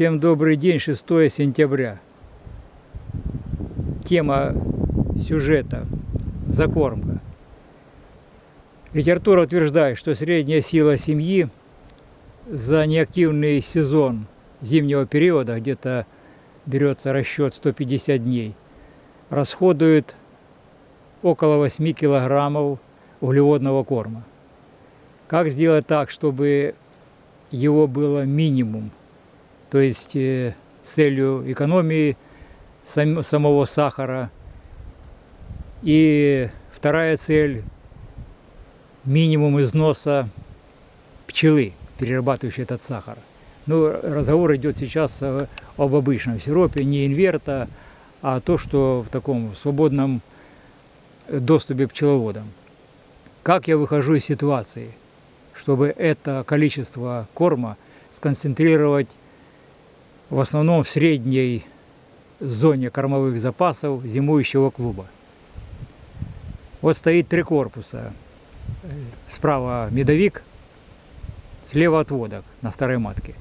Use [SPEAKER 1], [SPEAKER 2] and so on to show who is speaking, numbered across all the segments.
[SPEAKER 1] Всем добрый день, 6 сентября. Тема сюжета – закормка. Литература утверждает, что средняя сила семьи за неактивный сезон зимнего периода, где-то берется расчет 150 дней, расходует около 8 килограммов углеводного корма. Как сделать так, чтобы его было минимум? То есть э, с целью экономии сам, самого сахара. И вторая цель – минимум износа пчелы, перерабатывающей этот сахар. Ну, разговор идет сейчас об обычном сиропе, не инверта, а то, что в таком свободном доступе пчеловодам. Как я выхожу из ситуации, чтобы это количество корма сконцентрировать в основном в средней зоне кормовых запасов зимующего клуба. Вот стоит три корпуса. Справа медовик, слева отводок на старой матке.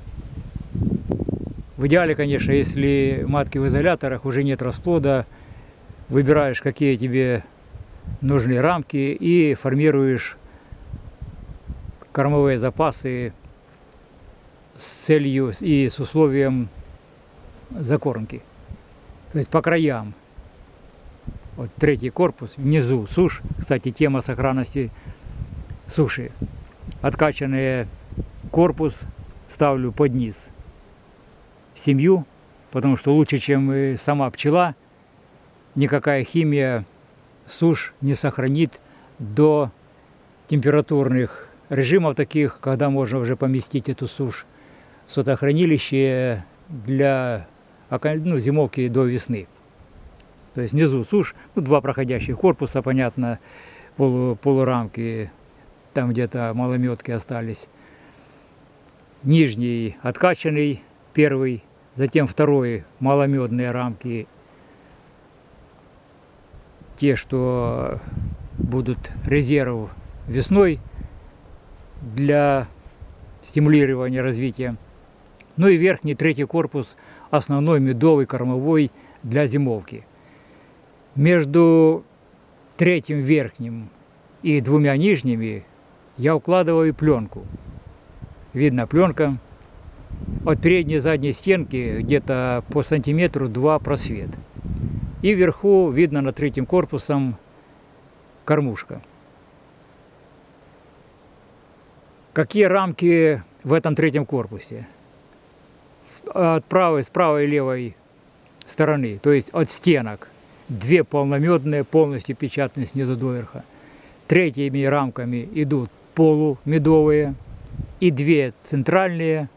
[SPEAKER 1] В идеале, конечно, если матки в изоляторах, уже нет расплода, выбираешь, какие тебе нужны рамки и формируешь кормовые запасы с целью и с условием закормки. То есть по краям. Вот третий корпус, внизу сушь. Кстати, тема сохранности суши. Откачанный корпус ставлю под низ семью, потому что лучше, чем сама пчела, никакая химия сушь не сохранит до температурных режимов таких, когда можно уже поместить эту сушь в сотохранилище для ну, зимовки до весны. То есть внизу сушь, ну, два проходящих корпуса, понятно, полу, полурамки, там где-то малометки остались. Нижний откачанный, первый, затем второй маломедные рамки, те, что будут резерв весной для стимулирования развития. Ну и верхний третий корпус – основной медовый кормовой для зимовки. Между третьим верхним и двумя нижними я укладываю пленку. Видно пленка. От передней и задней стенки где-то по сантиметру два просвет. И вверху видно над третьим корпусом кормушка. Какие рамки в этом третьем корпусе? От правой, с правой и левой стороны, то есть от стенок. Две полномедные, полностью печатные снизу доверха. Третьими рамками идут полумедовые и две центральные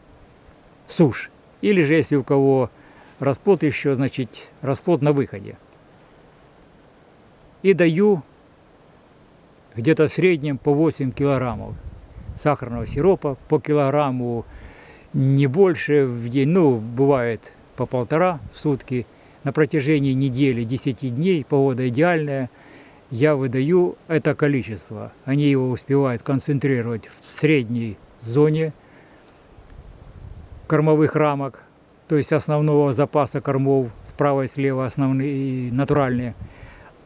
[SPEAKER 1] сушь. Или же, если у кого расплод еще, значит, расплод на выходе. И даю где-то в среднем по 8 килограммов сахарного сиропа, по килограмму не больше в день, ну, бывает по полтора в сутки. На протяжении недели, 10 дней, погода идеальная, я выдаю это количество. Они его успевают концентрировать в средней зоне кормовых рамок, то есть основного запаса кормов справа и слева основные натуральные.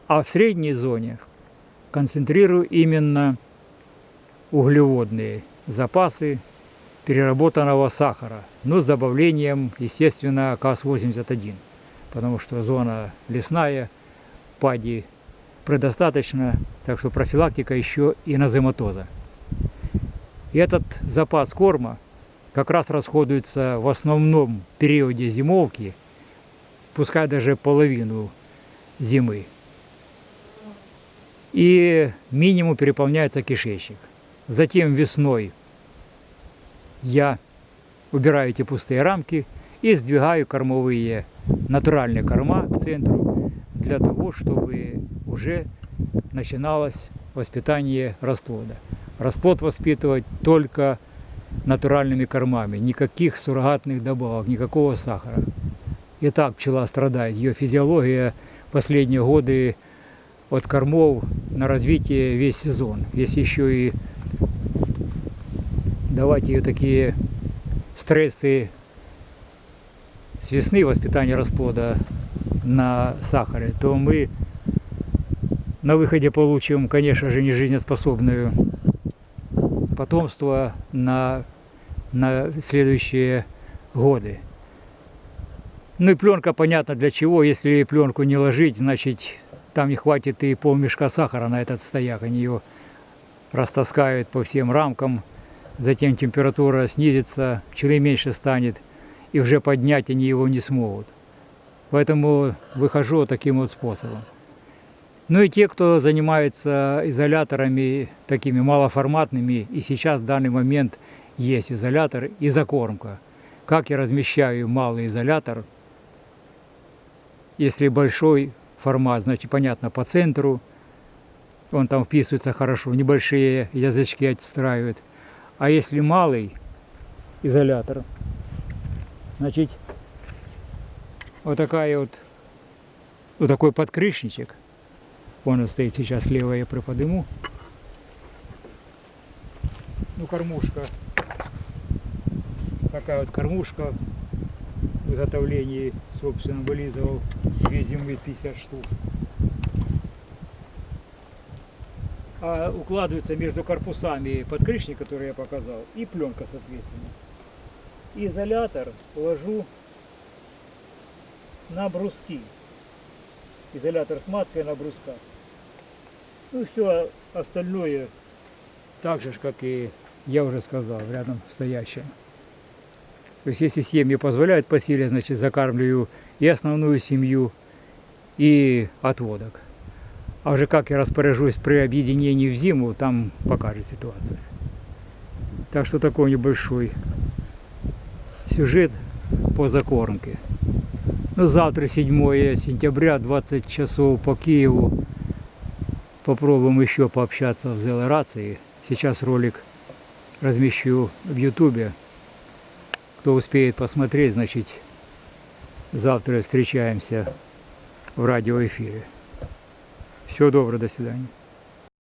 [SPEAKER 1] А в средней зоне концентрирую именно углеводные запасы переработанного сахара, но с добавлением, естественно, КАС-81, потому что зона лесная, пади предостаточно, так что профилактика еще и назематоза. И этот запас корма как раз расходуется в основном периоде зимовки, пускай даже половину зимы. И минимум переполняется кишечник. Затем весной я убираю эти пустые рамки и сдвигаю кормовые натуральные корма к центру для того, чтобы уже начиналось воспитание расплода. Расплод воспитывать только натуральными кормами, никаких суррогатных добавок, никакого сахара. И так пчела страдает, ее физиология последние годы от кормов на развитие весь сезон. Есть еще и давать ее такие стрессы с весны воспитание расплода на сахаре, то мы на выходе получим, конечно же, не жизнеспособную потомство на, на следующие годы. Ну и пленка, понятно для чего. Если пленку не ложить, значит там не хватит и полмешка сахара на этот стояк. Они ее растаскают по всем рамкам. Затем температура снизится, пчелы меньше станет. И уже поднять они его не смогут. Поэтому выхожу таким вот способом. Ну и те, кто занимается изоляторами такими малоформатными, и сейчас в данный момент есть изолятор и закормка. Как я размещаю малый изолятор, если большой формат, значит понятно по центру, он там вписывается хорошо, небольшие язычки отстраивает. А если малый изолятор, значит вот такая вот, вот такой подкрышничек, он стоит сейчас слева, я приподниму. Ну, кормушка. Такая вот кормушка в изготовлении, собственно, вылизывал две зимы 50 штук. А укладывается между корпусами подкрышник, который я показал, и пленка, соответственно. Изолятор ложу на бруски. Изолятор с маткой на брусках. Ну все остальное так же, как и я уже сказал, рядом стоящее. То есть если семьи позволяют по силе, значит закармливаю и основную семью, и отводок. А уже как я распоряжусь при объединении в зиму, там покажет ситуация. Так что такой небольшой сюжет по закормке. Ну, завтра 7 сентября, 20 часов по Киеву. Попробуем еще пообщаться в Зелорации. Сейчас ролик размещу в Ютубе. Кто успеет посмотреть, значит, завтра встречаемся в радиоэфире. Всего доброго, до свидания.